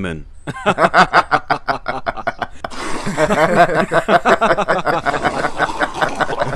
men.